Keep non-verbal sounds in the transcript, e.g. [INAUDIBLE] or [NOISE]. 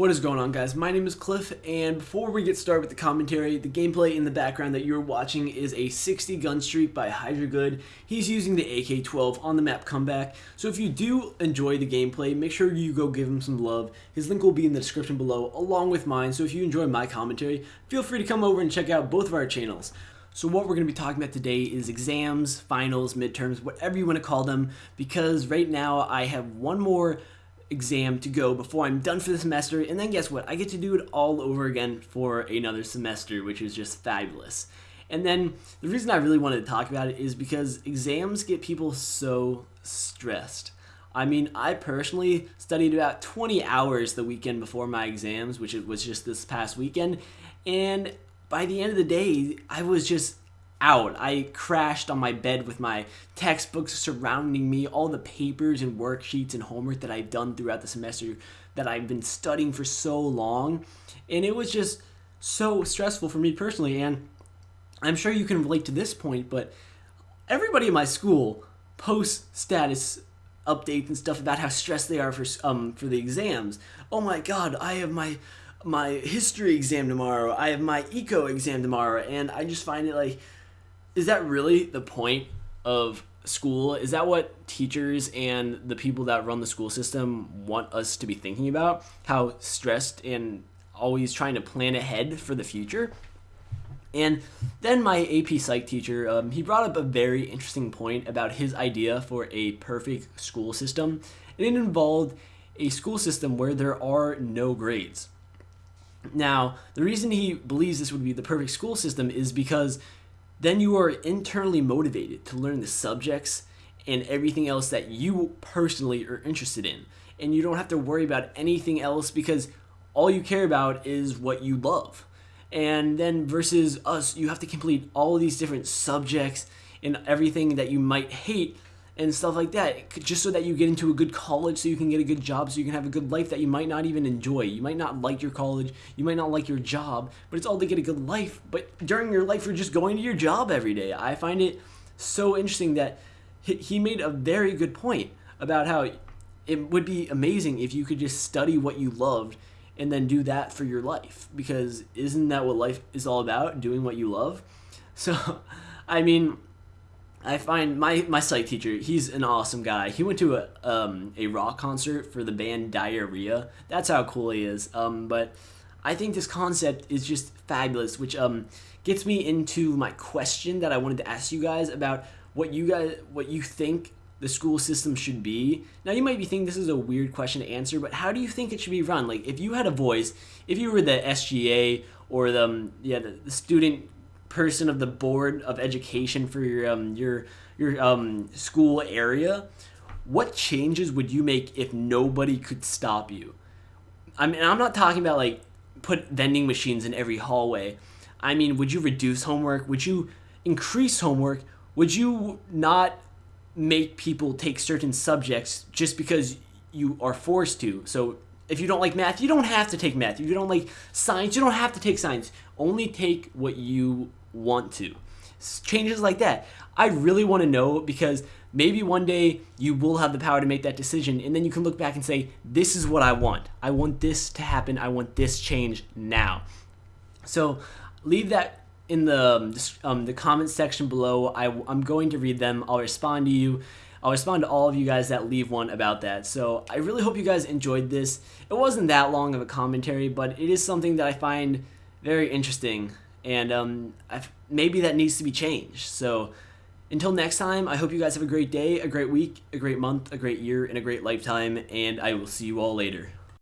What is going on guys? My name is Cliff and before we get started with the commentary, the gameplay in the background that you're watching is a 60 gun streak by Hydra Good. He's using the AK-12 on the map comeback. So if you do enjoy the gameplay, make sure you go give him some love. His link will be in the description below along with mine. So if you enjoy my commentary, feel free to come over and check out both of our channels. So what we're going to be talking about today is exams, finals, midterms, whatever you want to call them, because right now I have one more exam to go before I'm done for the semester. And then guess what? I get to do it all over again for another semester, which is just fabulous. And then the reason I really wanted to talk about it is because exams get people so stressed. I mean, I personally studied about 20 hours the weekend before my exams, which it was just this past weekend. And by the end of the day, I was just out. I crashed on my bed with my textbooks surrounding me, all the papers and worksheets and homework that I've done throughout the semester that I've been studying for so long. And it was just so stressful for me personally. And I'm sure you can relate to this point, but everybody in my school posts status updates and stuff about how stressed they are for um for the exams. Oh my god, I have my my history exam tomorrow. I have my eco exam tomorrow and I just find it like is that really the point of school? Is that what teachers and the people that run the school system want us to be thinking about? How stressed and always trying to plan ahead for the future? And then my AP Psych teacher, um, he brought up a very interesting point about his idea for a perfect school system. And it involved a school system where there are no grades. Now, the reason he believes this would be the perfect school system is because then you are internally motivated to learn the subjects and everything else that you personally are interested in. And you don't have to worry about anything else because all you care about is what you love. And then versus us, you have to complete all these different subjects and everything that you might hate and stuff like that just so that you get into a good college so you can get a good job so you can have a good life that you might not even enjoy. You might not like your college you might not like your job but it's all to get a good life. But during your life you're just going to your job every day. I find it so interesting that he made a very good point about how it would be amazing if you could just study what you loved and then do that for your life. Because isn't that what life is all about doing what you love? [LAUGHS] So i mean I find my my psych teacher. He's an awesome guy. He went to a um, a rock concert for the band Diarrhea. That's how cool he is. Um, but I think this concept is just fabulous, which um gets me into my question that I wanted to ask you guys about what you guys what you think the school system should be. Now you might be thinking this is a weird question to answer, but how do you think it should be run? Like if you had a voice, if you were the SGA or the um, yeah the, the student person of the board of education for your um, your your um, school area, what changes would you make if nobody could stop you? I mean, I'm not talking about like put vending machines in every hallway. I mean, would you reduce homework? Would you increase homework? Would you not make people take certain subjects just because you are forced to? So if you don't like math, you don't have to take math. If you don't like science, you don't have to take science. Only take what you want to. Changes like that. I really want to know because maybe one day you will have the power to make that decision and then you can look back and say, this is what I want. I want this to happen. I want this change now. So leave that in the, um, um the comments section below. I, I'm going to read them. I'll respond to you. I'll respond to all of you guys that leave one about that. So I really hope you guys enjoyed this. It wasn't that long of a commentary, but it is something that I find very interesting and um, maybe that needs to be changed. So until next time, I hope you guys have a great day, a great week, a great month, a great year, and a great lifetime, and I will see you all later.